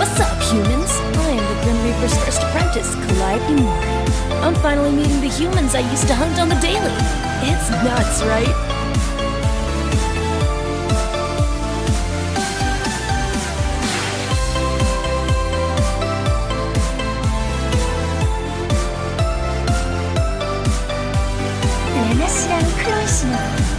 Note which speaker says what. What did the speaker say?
Speaker 1: What's up, humans? I am the Grim Reaper's first apprentice, Calliope Mori. I'm finally meeting the humans I used to hunt on the daily. It's nuts, right? International.